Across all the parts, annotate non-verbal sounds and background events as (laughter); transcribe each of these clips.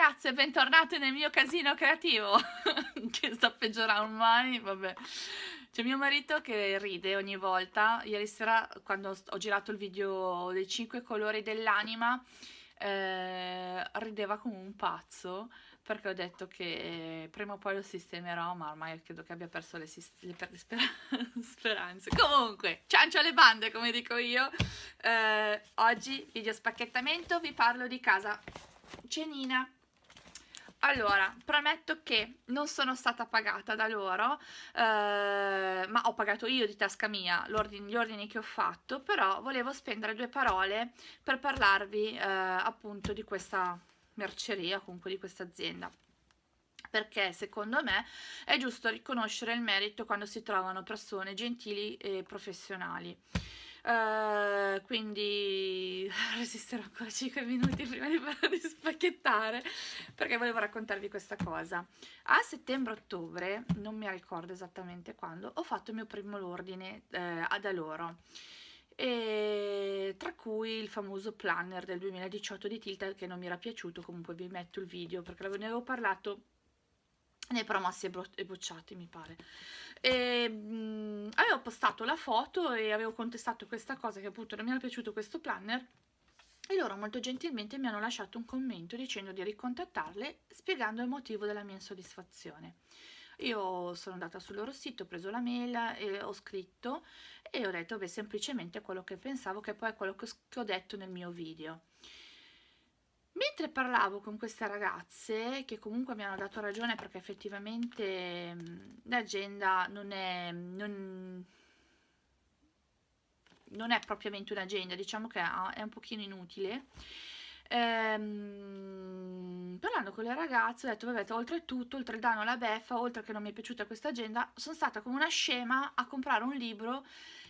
ragazze, bentornate nel mio casino creativo (laughs) che sta peggiorando ormai, vabbè. C'è mio marito che ride ogni volta. Ieri sera, quando ho girato il video dei 5 colori dell'anima, eh, rideva come un pazzo perché ho detto che prima o poi lo sistemerò, ma ormai credo che abbia perso le, le, le speran (laughs) speranze. Comunque, ciancio alle bande, come dico io. Eh, oggi, video spacchettamento, vi parlo di casa cenina. Allora, premetto che non sono stata pagata da loro, eh, ma ho pagato io di tasca mia gli ordini che ho fatto, però volevo spendere due parole per parlarvi eh, appunto di questa merceria, comunque di questa azienda perché secondo me è giusto riconoscere il merito quando si trovano persone gentili e professionali. Uh, quindi (laughs) resisterò ancora 5 minuti prima di, di spacchettare perché volevo raccontarvi questa cosa. A settembre-ottobre, non mi ricordo esattamente quando, ho fatto il mio primo ordine eh, da loro. E tra cui il famoso planner del 2018 di Tilta che non mi era piaciuto, comunque vi metto il video perché ne avevo parlato nei promossi e bocciati mi pare e, mh, avevo postato la foto e avevo contestato questa cosa che appunto non mi era piaciuto questo planner e loro molto gentilmente mi hanno lasciato un commento dicendo di ricontattarle spiegando il motivo della mia insoddisfazione io sono andata sul loro sito, ho preso la mail e ho scritto e ho detto beh, semplicemente quello che pensavo, che poi è quello che ho detto nel mio video. Mentre parlavo con queste ragazze, che comunque mi hanno dato ragione perché effettivamente l'agenda non è, non, non è propriamente un'agenda, diciamo che è un pochino inutile, ehm, parlando con le ragazze ho detto vabbè oltretutto oltre il danno alla beffa oltre che non mi è piaciuta questa agenda sono stata come una scema a comprare un libro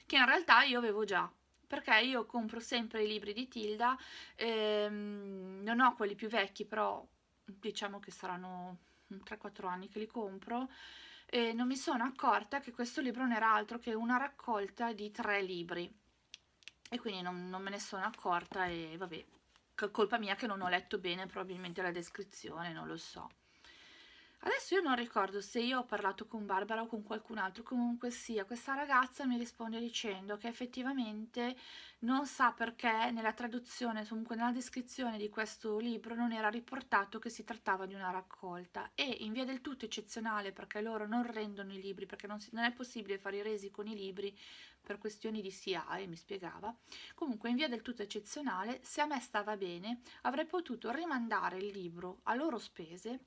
che in realtà io avevo già perché io compro sempre i libri di Tilda ehm, non ho quelli più vecchi però diciamo che saranno 3-4 anni che li compro e non mi sono accorta che questo libro non era altro che una raccolta di tre libri e quindi non, non me ne sono accorta e vabbè colpa mia che non ho letto bene probabilmente la descrizione, non lo so. Adesso io non ricordo se io ho parlato con Barbara o con qualcun altro, comunque sia, questa ragazza mi risponde dicendo che effettivamente non sa perché nella traduzione, comunque nella descrizione di questo libro non era riportato che si trattava di una raccolta. E in via del tutto eccezionale perché loro non rendono i libri, perché non, si, non è possibile fare i resi con i libri per questioni di SIAE, mi spiegava, comunque in via del tutto eccezionale, se a me stava bene, avrei potuto rimandare il libro a loro spese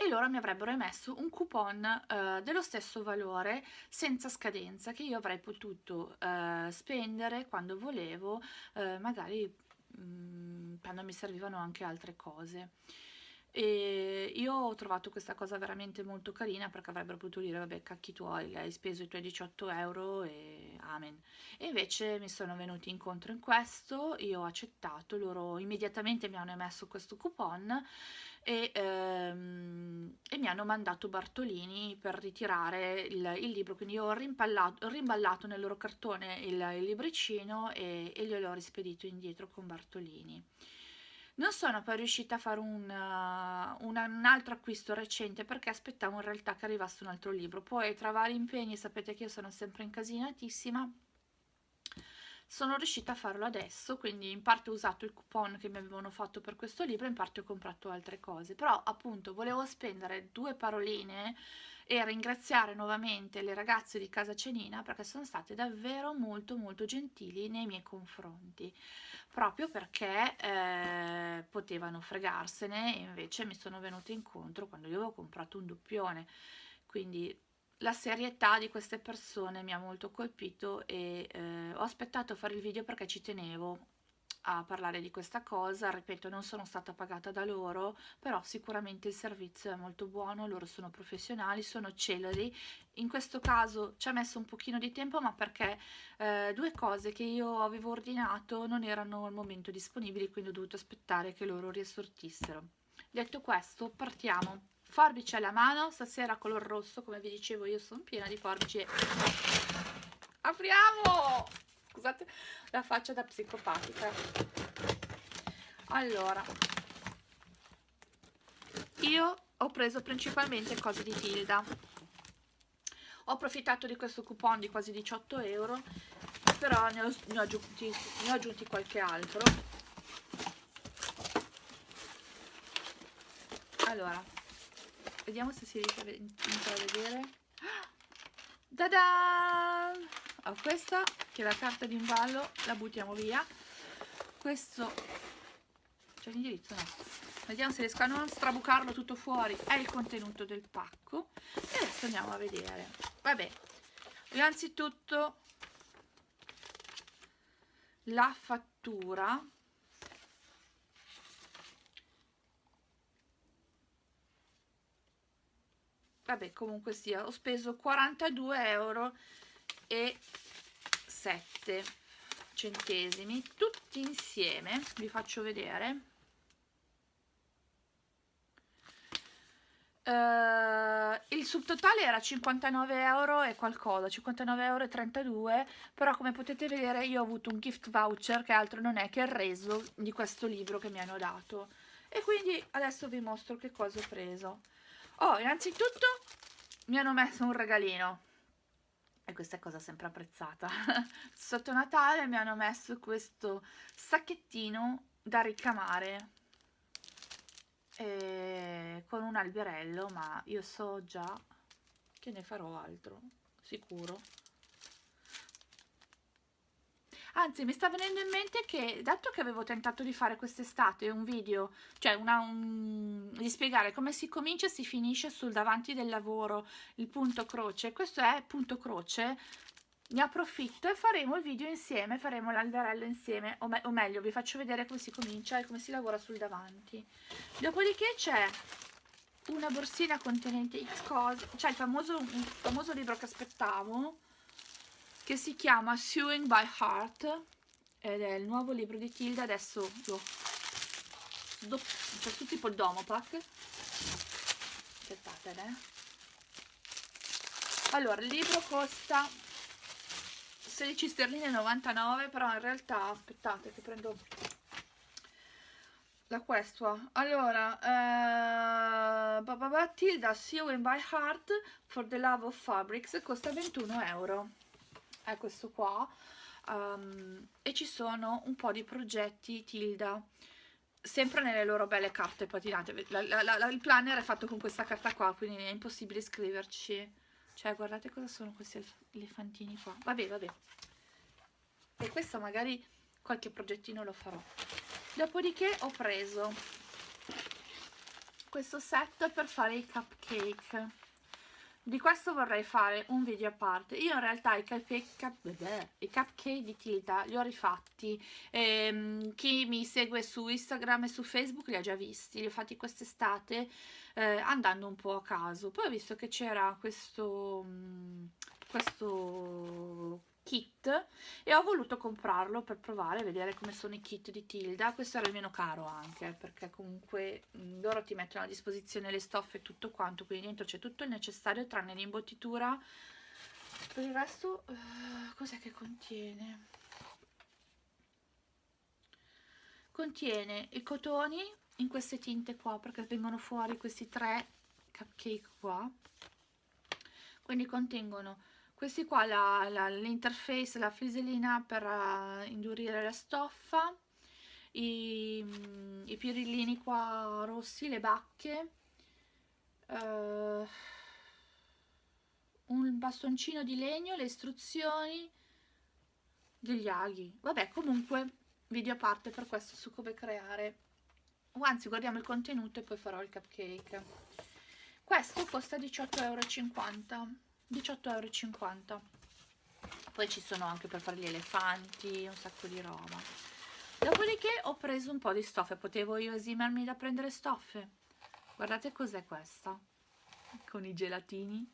e loro mi avrebbero emesso un coupon eh, dello stesso valore senza scadenza che io avrei potuto eh, spendere quando volevo, eh, magari mh, mm, quando mi servivano anche altre cose. E io ho trovato questa cosa veramente molto carina perché avrebbero potuto dire vabbè cacchi tuoi, hai speso i tuoi 18 euro e amen e invece mi sono venuti incontro in questo, io ho accettato, loro immediatamente mi hanno emesso questo coupon e, ehm, e mi hanno mandato Bartolini per ritirare il, il libro, quindi ho rimballato, rimballato nel loro cartone il, il libricino e, e glielo ho rispedito indietro con Bartolini. Non sono poi riuscita a fare un, uh, un, un, altro acquisto recente perché aspettavo in realtà che arrivasse un altro libro. Poi tra vari impegni, sapete che io sono sempre incasinatissima, sono riuscita a farlo adesso, quindi in parte ho usato il coupon che mi avevano fatto per questo libro, in parte ho comprato altre cose. Però appunto volevo spendere due paroline e ringraziare nuovamente le ragazze di Casa Cenina perché sono state davvero molto molto gentili nei miei confronti proprio perché eh, potevano fregarsene e invece mi sono venute incontro quando io avevo comprato un doppione quindi la serietà di queste persone mi ha molto colpito e eh, ho aspettato a fare il video perché ci tenevo a parlare di questa cosa, ripeto non sono stata pagata da loro, però sicuramente il servizio è molto buono, loro sono professionali, sono celeri, in questo caso ci ha messo un pochino di tempo ma perché eh, due cose che io avevo ordinato non erano al momento disponibili, quindi ho dovuto aspettare che loro riassortissero. Detto questo, partiamo. Forbice alla mano, stasera color rosso, come vi dicevo io sono piena di forbici. Apriamo! scusate la faccia da psicopatica allora io ho preso principalmente cose di Tilda ho approfittato di questo coupon di quasi 18 euro però ne ho, ne ho, aggiunti, ne ho aggiunti qualche altro allora vediamo se si riesce a vedere. Da da oh, questa che è la carta di imballo la buttiamo via. Questo c'è l'indirizzo no? Vediamo se riesco a non strabucarlo tutto fuori. È il contenuto del pacco. E adesso andiamo a vedere. Vabbè innanzitutto la fattura vabbè comunque sia ho speso 42 euro e 7 centesimi tutti insieme vi faccio vedere Uh, il subtotale era 59 euro e qualcosa, 59 euro e 32, però come potete vedere io ho avuto un gift voucher che altro non è che il reso di questo libro che mi hanno dato. E quindi adesso vi mostro che cosa ho preso. Oh, innanzitutto mi hanno messo un regalino. E questa è cosa sempre apprezzata. (laughs) Sotto Natale mi hanno messo questo sacchettino da ricamare eh, con un alberello ma io so già che ne farò altro sicuro anzi mi sta venendo in mente che dato che avevo tentato di fare quest'estate un video cioè una, un, di spiegare come si comincia e si finisce sul davanti del lavoro il punto croce. Questo è punto croce. Ne approfitto e faremo il video insieme, faremo l'alberello insieme, o, me o, meglio vi faccio vedere come si comincia e come si lavora sul davanti. Dopodiché c'è una borsina contenente X cose, cioè il famoso, il famoso libro che aspettavo, che si chiama Sewing by Heart, ed è il nuovo libro di Tilda, adesso lo... c'è tutto tipo il domopack. Aspettate, eh. Allora, il libro costa 16 sterline 99 però in realtà aspettate che prendo la questua allora uh, Tilda Sewing by Heart for the Love of Fabrics costa 21 euro è questo qua um, e ci sono un po' di progetti Tilda sempre nelle loro belle carte patinate la, la, la, il planner è fatto con questa carta qua quindi è impossibile scriverci cioè, guardate cosa sono questi elefantini qua. Vabbè, vabbè. E questo magari qualche progettino lo farò. Dopodiché ho preso questo set per fare i cupcake. Di questo vorrei fare un video a parte. Io in realtà i cupcake, i cupcake di Tilda li ho rifatti. Ehm, chi mi segue su Instagram e su Facebook li ha già visti. Li ho fatti quest'estate eh, andando un po' a caso. Poi ho visto che c'era questo, mm, questo kit e ho voluto comprarlo per provare, vedere come sono i kit di Tilda. Questo era il meno caro anche, perché comunque loro ti mettono a disposizione le stoffe e tutto quanto, quindi dentro c'è tutto il necessario tranne l'imbottitura. Per il resto, uh, cos'è che contiene? Contiene i cotoni, in queste tinte qua perché vengono fuori questi tre cupcake qua quindi contengono questi qua l'interface la, la frisellina per uh, indurire la stoffa i, i, pirillini qua rossi le bacche uh, un bastoncino di legno le istruzioni degli aghi. Vabbè comunque video a parte per questo su come creare. O anzi guardiamo il contenuto e poi farò il cupcake. Questo costa 18,50 euro 18,50 euro poi ci sono anche per fare gli elefanti un sacco di roba. Dopodiché ho preso un po' di stoffe potevo io esimermi da prendere stoffe. Guardate cos'è questa con i gelatini.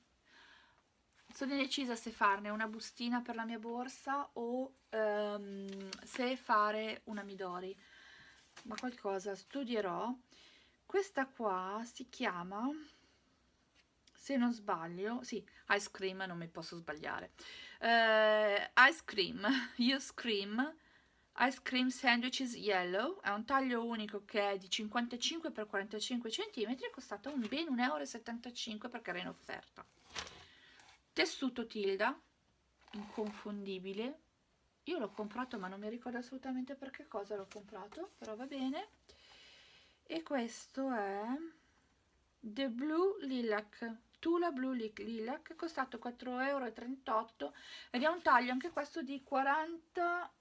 Sono indecisa se farne una bustina per la mia borsa o um, se fare una Midori. Ma qualcosa studierò. Questa qua si chiama se non sbaglio sì, ice cream non mi posso sbagliare uh, ice cream, (laughs) you scream Ice Cream Sandwiches Yellow, è un taglio unico che è di 55 x 45 cm, è costato un ben 1,75 euro perché era in offerta. Tessuto Tilda, inconfondibile, io l'ho comprato ma non mi ricordo assolutamente per che cosa l'ho comprato, però va bene. E questo è The Blue Lilac, Tula Blue Lilac, costato 4,38 euro ed è un taglio anche questo di 40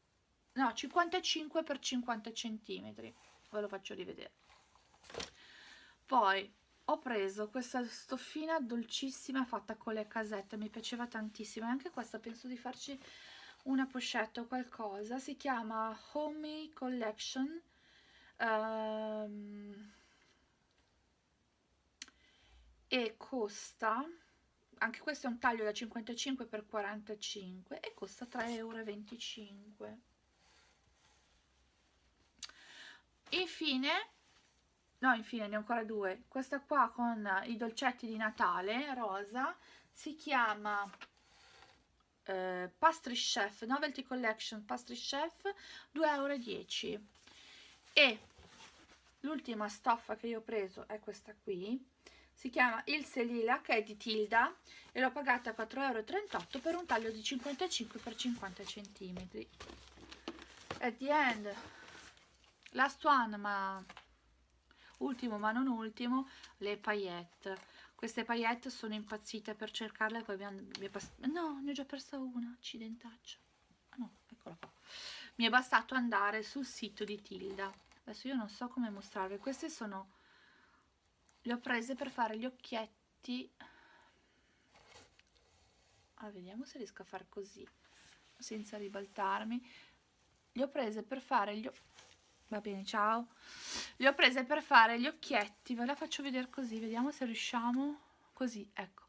no 55 per 50 centimetri. Ve lo faccio rivedere. Poi ho preso questa stoffina dolcissima fatta con le casette mi piaceva tantissimo. E anche questa penso di farci una pochette o qualcosa. Si chiama Homey Collection. Um, e costa anche questo è un taglio da 55 x 45 e costa 3,25 euro infine no infine ne ho ancora due. Questa qua con i dolcetti di Natale rosa si chiama eh, Pastry Chef Novelty Collection Pastry Chef 2,10 euro e l'ultima stoffa che io ho preso è questa qui si chiama Il Selila che è di Tilda e l'ho pagata a 4,38 euro per un taglio di 55 x 50 cm at the end. Last one ma ultimo ma non ultimo le paillette. Queste paillette sono impazzite per cercarle poi mi, mi no ne ho già persa una accidentaccia. Ah, no eccola qua. Mi è bastato andare sul sito di Tilda. Adesso io non so come mostrarvi queste sono le ho prese per fare gli occhietti. Ah, vediamo se riesco a fare così senza ribaltarmi. Le ho prese per fare gli va bene ciao. Le ho prese per fare gli occhietti ve la faccio vedere così vediamo se riusciamo. Così ecco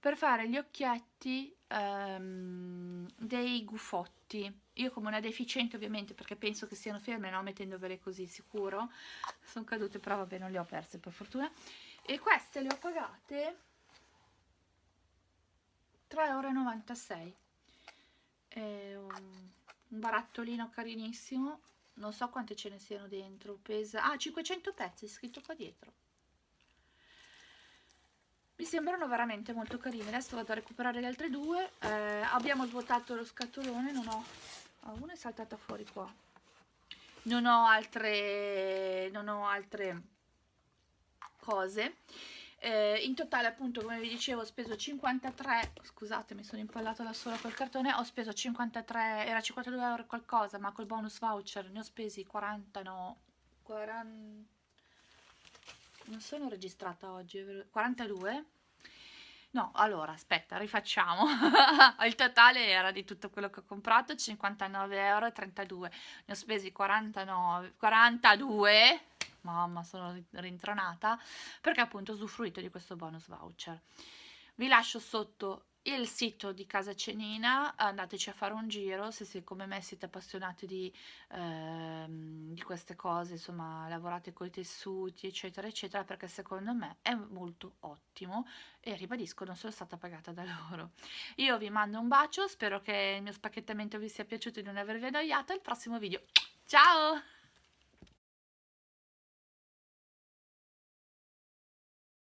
per fare gli occhietti um, dei gufotti. Io come una deficiente ovviamente perché penso che siano ferme no mettendovele così sicuro. Sono cadute però vabbè non le ho perse per fortuna. E queste le ho pagate 3,96 euro un, un barattolino carinissimo. Non so quante ce ne siano dentro pesa ah 500 pezzi scritto qua dietro mi sembrano veramente molto carine. Adesso vado a recuperare le altre due. Eh, abbiamo svuotato lo scatolone non ho oh, una è saltata fuori qua. Non ho altre non ho altre cose. Eh, in totale appunto come vi dicevo ho speso 53 scusate mi sono impallata da sola col cartone ho speso 53 era 52 euro qualcosa ma col bonus voucher ne ho spesi 40 no 40 non sono registrata oggi 42 no allora aspetta rifacciamo. (laughs) Il totale era di tutto quello che ho comprato 59,32 euro ne ho spesi 49 42 mamma sono rintronata perché appunto ho usufruito di questo bonus voucher. Vi lascio sotto il sito di Casa Cenina, andateci a fare un giro se, se come me siete appassionati di, ehm, di queste cose, insomma lavorate con i tessuti eccetera eccetera perché secondo me è molto ottimo e ribadisco non sono stata pagata da (laughs) loro. Io vi mando un bacio, spero che il mio spacchettamento vi sia piaciuto e di non avervi annoiato, al prossimo video, ciao!